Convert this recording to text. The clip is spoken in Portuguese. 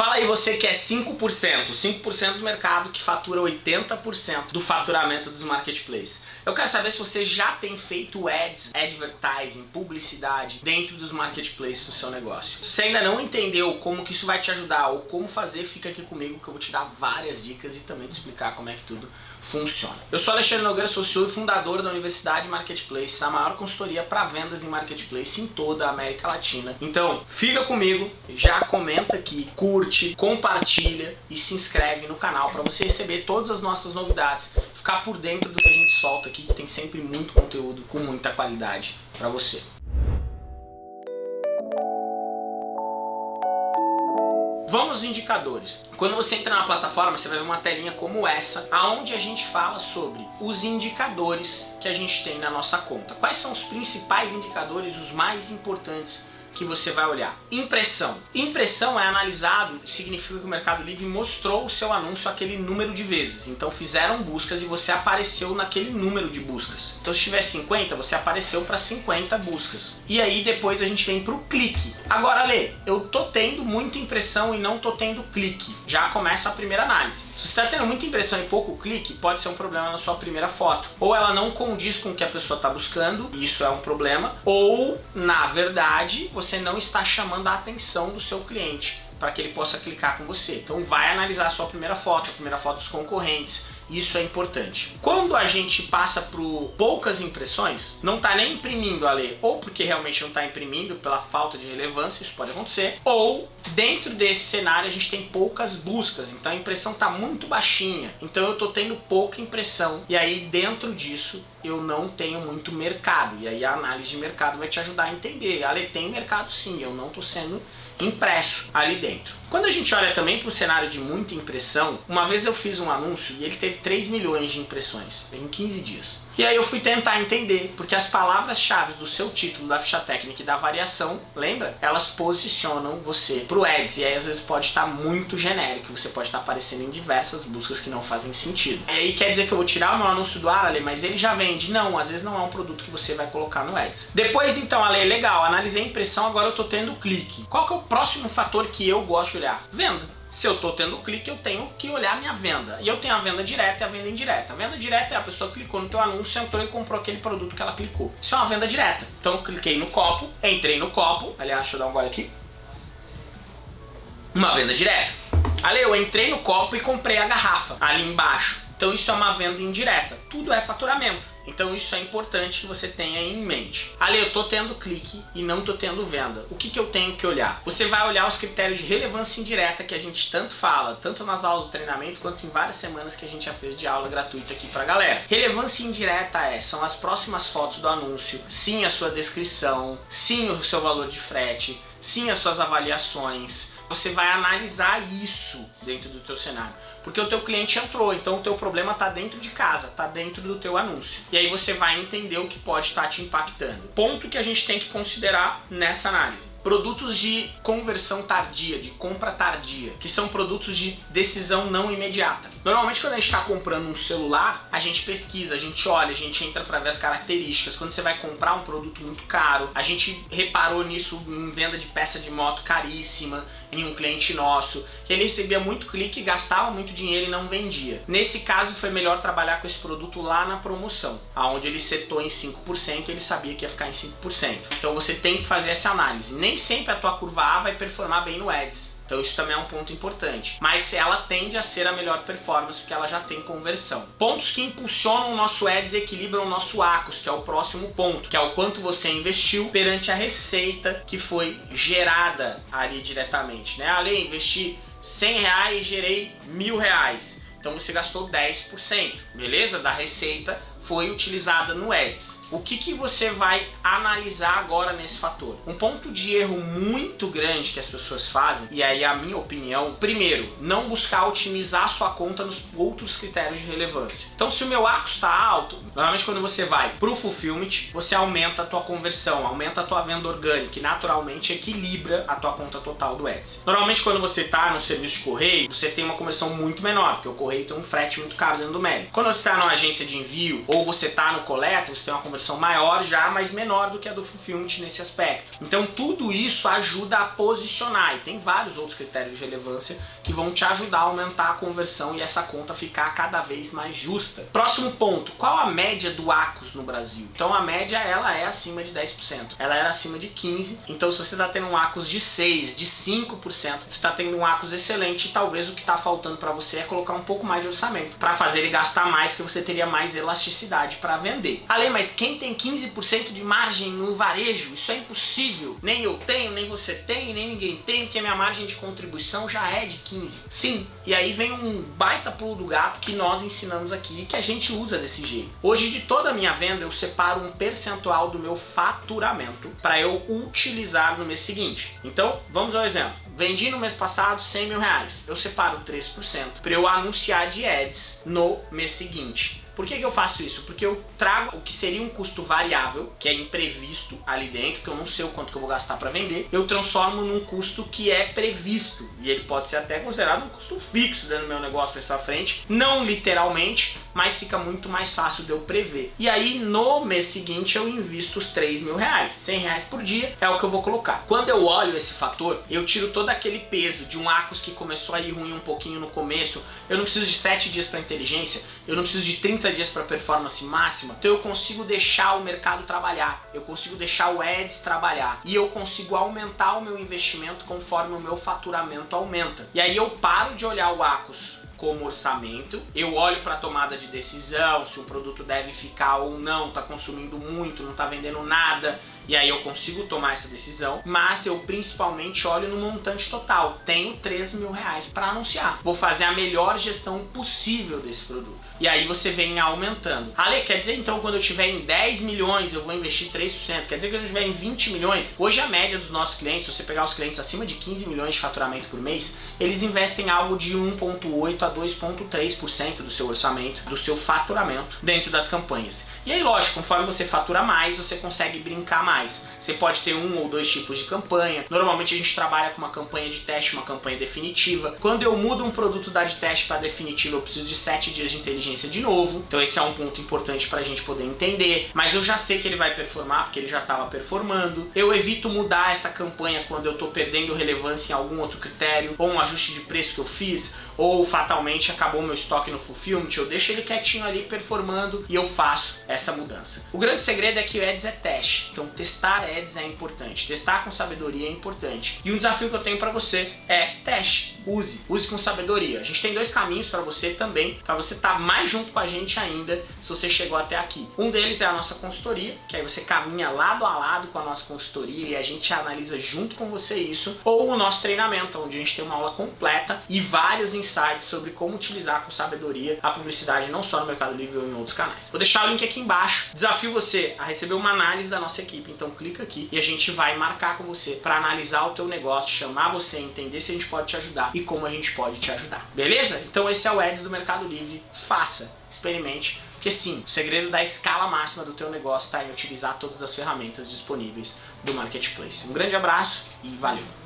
Fala aí você que é 5%, 5% do mercado que fatura 80% do faturamento dos marketplaces. Eu quero saber se você já tem feito ads, advertising, publicidade dentro dos marketplaces do seu negócio. Se ainda não entendeu como que isso vai te ajudar ou como fazer, fica aqui comigo que eu vou te dar várias dicas e também te explicar como é que tudo funciona. Eu sou Alexandre Nogueira, CEO e fundador da Universidade Marketplace, a maior consultoria para vendas em marketplace em toda a América Latina. Então, fica comigo, já comenta aqui, curte, compartilha e se inscreve no canal para você receber todas as nossas novidades, ficar por dentro do que a gente solta aqui, que tem sempre muito conteúdo com muita qualidade para você. Vamos aos indicadores. Quando você entra na plataforma, você vai ver uma telinha como essa, aonde a gente fala sobre os indicadores que a gente tem na nossa conta. Quais são os principais indicadores, os mais importantes que você vai olhar. Impressão. Impressão é analisado, significa que o Mercado Livre mostrou o seu anúncio aquele número de vezes. Então fizeram buscas e você apareceu naquele número de buscas. Então se tiver 50, você apareceu para 50 buscas. E aí depois a gente vem para o clique. Agora Lê, eu tô tendo muita impressão e não tô tendo clique. Já começa a primeira análise. Se você está tendo muita impressão e pouco clique, pode ser um problema na sua primeira foto. Ou ela não condiz com o que a pessoa está buscando, e isso é um problema. Ou, na verdade, você não está chamando a atenção do seu cliente para que ele possa clicar com você. Então vai analisar a sua primeira foto, a primeira foto dos concorrentes, isso é importante. Quando a gente passa por poucas impressões, não está nem imprimindo a ler, ou porque realmente não está imprimindo pela falta de relevância, isso pode acontecer, ou dentro desse cenário a gente tem poucas buscas, então a impressão está muito baixinha, então eu estou tendo pouca impressão, e aí dentro disso eu não tenho muito mercado, e aí a análise de mercado vai te ajudar a entender, Ale tem mercado sim, eu não estou sendo impresso ali dentro. Quando a gente olha também para o cenário de muita impressão, uma vez eu fiz um anúncio e ele teve 3 milhões de impressões em 15 dias. E aí eu fui tentar entender, porque as palavras-chave do seu título, da ficha técnica e da variação, lembra? Elas posicionam você para o Ads, e aí às vezes pode estar muito genérico, você pode estar aparecendo em diversas buscas que não fazem sentido. E aí quer dizer que eu vou tirar o meu anúncio do ar, Ale, mas ele já vende? Não, às vezes não é um produto que você vai colocar no Ads. Depois então, Ale, legal, analisei a impressão, agora eu estou tendo clique. Qual que é o próximo fator que eu gosto de olhar? Venda. Se eu estou tendo clique, eu tenho que olhar minha venda. E eu tenho a venda direta e a venda indireta. A venda direta é a pessoa clicou no teu anúncio, entrou e comprou aquele produto que ela clicou. Isso é uma venda direta. Então eu cliquei no copo, entrei no copo. Aliás, deixa eu dar um gole aqui. Uma venda direta. Ali eu entrei no copo e comprei a garrafa ali embaixo. Então isso é uma venda indireta. Tudo é faturamento. Então isso é importante que você tenha em mente. Ali eu tô tendo clique e não tô tendo venda. O que, que eu tenho que olhar? Você vai olhar os critérios de relevância indireta que a gente tanto fala, tanto nas aulas do treinamento quanto em várias semanas que a gente já fez de aula gratuita aqui pra galera. Relevância indireta é, são as próximas fotos do anúncio, sim a sua descrição, sim o seu valor de frete, sim as suas avaliações. Você vai analisar isso dentro do teu cenário. Porque o teu cliente entrou, então o teu problema está dentro de casa, está dentro do teu anúncio. E aí você vai entender o que pode estar tá te impactando. Ponto que a gente tem que considerar nessa análise produtos de conversão tardia, de compra tardia, que são produtos de decisão não imediata. Normalmente quando a gente está comprando um celular, a gente pesquisa, a gente olha, a gente entra para ver as características. Quando você vai comprar um produto muito caro, a gente reparou nisso em venda de peça de moto caríssima, em um cliente nosso, que ele recebia muito clique, gastava muito dinheiro e não vendia. Nesse caso foi melhor trabalhar com esse produto lá na promoção, aonde ele setou em 5% e ele sabia que ia ficar em 5%. Então você tem que fazer essa análise. Nem sempre a tua curva A vai performar bem no Ads. Então isso também é um ponto importante. Mas ela tende a ser a melhor performance porque ela já tem conversão. Pontos que impulsionam o nosso Ads e equilibram o nosso ACOS, que é o próximo ponto, que é o quanto você investiu perante a receita que foi gerada ali diretamente. Né? Ali, investi 100 reais gerei mil reais. Então você gastou 10%, beleza? Da receita foi utilizada no Ads. O que, que você vai analisar agora nesse fator? Um ponto de erro muito grande que as pessoas fazem, e aí a minha opinião, primeiro, não buscar otimizar sua conta nos outros critérios de relevância. Então se o meu ACO está alto, normalmente quando você vai para o Fulfillment, você aumenta a tua conversão, aumenta a tua venda orgânica e naturalmente equilibra a tua conta total do Ads. Normalmente quando você está no serviço de correio, você tem uma conversão muito menor, porque o correio tem um frete muito caro dentro do médio. Quando você está numa agência de envio ou Ou você está no coleta, você tem uma conversão maior já, mas menor do que a do Fulfillment nesse aspecto. Então tudo isso ajuda a posicionar e tem vários outros critérios de relevância que vão te ajudar a aumentar a conversão e essa conta ficar cada vez mais justa. Próximo ponto, qual a média do ACOS no Brasil? Então a média ela é acima de 10%, ela era acima de 15%, então se você está tendo um ACOS de 6%, de 5%, você está tendo um ACOS excelente e talvez o que está faltando para você é colocar um pouco mais de orçamento para fazer ele gastar mais que você teria mais elasticidade para vender. Ale, mas quem tem 15% de margem no varejo? Isso é impossível. Nem eu tenho, nem você tem, nem ninguém tem, porque a minha margem de contribuição já é de 15. Sim, e aí vem um baita pulo do gato que nós ensinamos aqui e que a gente usa desse jeito. Hoje de toda a minha venda eu separo um percentual do meu faturamento para eu utilizar no mês seguinte. Então, vamos ao exemplo. Vendi no mês passado 100 mil reais. Eu separo 3% para eu anunciar de ads no mês seguinte. Por que, que eu faço isso? Porque eu trago o que seria um custo variável, que é imprevisto ali dentro, que eu não sei o quanto que eu vou gastar para vender, eu transformo num custo que é previsto. E ele pode ser até considerado um custo fixo dentro do meu negócio mais para frente. Não literalmente, mas fica muito mais fácil de eu prever. E aí no mês seguinte eu invisto os 3 mil reais. 100 reais por dia é o que eu vou colocar. Quando eu olho esse fator, eu tiro todo aquele peso de um Acos que começou a ir ruim um pouquinho no começo. Eu não preciso de 7 dias para inteligência, eu não preciso de 30 dias para performance máxima. Então eu consigo deixar o mercado trabalhar, eu consigo deixar o Ads trabalhar e eu consigo aumentar o meu investimento conforme o meu faturamento aumenta. E aí eu paro de olhar o Acos como orçamento, eu olho para a tomada de decisão, se o produto deve ficar ou não, está consumindo muito, não está vendendo nada, e aí eu consigo tomar essa decisão, mas eu principalmente olho no montante total. Tenho 3 mil reais para anunciar. Vou fazer a melhor gestão possível desse produto. E aí você vem aumentando. Ale, quer dizer então quando eu tiver em 10 milhões eu vou investir 3%? Quer dizer que eu tiver em 20 milhões? Hoje a média dos nossos clientes, se você pegar os clientes acima de 15 milhões de faturamento por mês, eles investem algo de 1.8 a 2.3% do seu orçamento, do seu faturamento dentro das campanhas. E aí lógico, conforme você fatura mais, você consegue brincar mais. Você pode ter um ou dois tipos de campanha. Normalmente a gente trabalha com uma campanha de teste, uma campanha definitiva. Quando eu mudo um produto da de teste para definitiva, eu preciso de 7 dias de inteligência de novo. Então esse é um ponto importante para a gente poder entender. Mas eu já sei que ele vai performar, porque ele já estava performando. Eu evito mudar essa campanha quando eu estou perdendo relevância em algum outro critério, ou um ajuste de preço que eu fiz, ou fatalmente acabou meu estoque no Fulfillment, eu deixo ele quietinho ali performando e eu faço essa mudança. O grande segredo é que o Ads é teste, então testar Ads é importante, testar com sabedoria é importante. E um desafio que eu tenho para você é teste, use, use com sabedoria. A gente tem dois caminhos para você também, para você estar tá mais junto com a gente ainda, se você chegou até aqui. Um deles é a nossa consultoria, que aí você caminha lado a lado com a nossa consultoria e a gente analisa junto com você isso, ou o nosso treinamento, onde a gente tem uma aula completa e vários insights sobre como utilizar com sabedoria a publicidade não só no Mercado Livre ou em outros canais. Vou deixar o link aqui embaixo. Desafio você a receber uma análise da nossa equipe, então clica aqui e a gente vai marcar com você para analisar o teu negócio, chamar você, entender se a gente pode te ajudar e como a gente pode te ajudar. Beleza? Então esse é o Ads do Mercado Livre. Faça, experimente, porque sim, o segredo da escala máxima do teu negócio está em utilizar todas as ferramentas disponíveis do Marketplace. Um grande abraço e valeu!